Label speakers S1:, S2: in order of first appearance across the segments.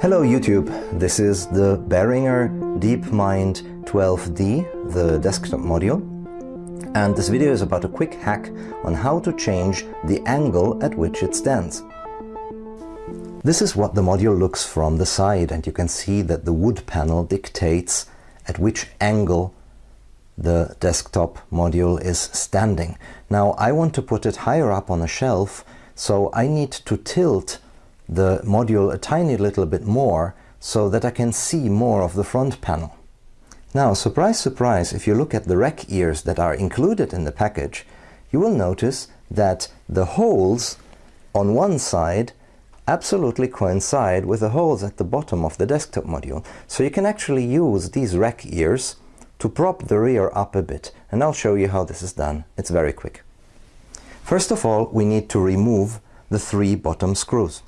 S1: Hello YouTube, this is the Behringer DeepMind 12D, the desktop module. And this video is about a quick hack on how to change the angle at which it stands. This is what the module looks from the side and you can see that the wood panel dictates at which angle the desktop module is standing. Now I want to put it higher up on a shelf so I need to tilt the module a tiny little bit more so that I can see more of the front panel. Now, surprise, surprise, if you look at the rack ears that are included in the package, you will notice that the holes on one side absolutely coincide with the holes at the bottom of the desktop module. So you can actually use these rack ears to prop the rear up a bit. And I'll show you how this is done. It's very quick. First of all, we need to remove the three bottom screws.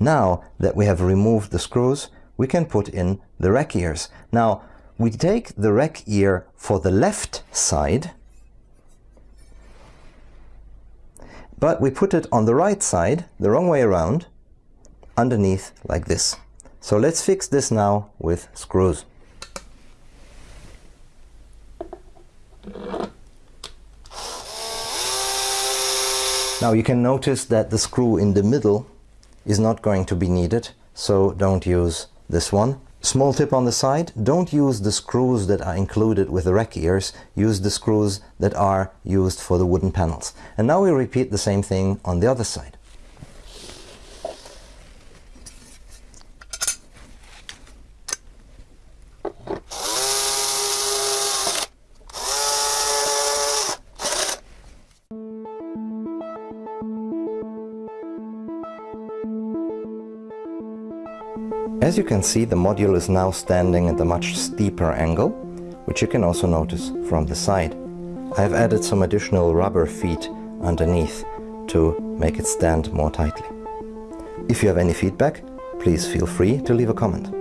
S1: Now that we have removed the screws, we can put in the rack ears. Now, we take the rack ear for the left side, but we put it on the right side, the wrong way around, underneath like this. So let's fix this now with screws. Now you can notice that the screw in the middle is not going to be needed, so don't use this one. Small tip on the side, don't use the screws that are included with the rack ears, use the screws that are used for the wooden panels. And now we repeat the same thing on the other side. As you can see, the module is now standing at a much steeper angle, which you can also notice from the side. I have added some additional rubber feet underneath to make it stand more tightly. If you have any feedback, please feel free to leave a comment.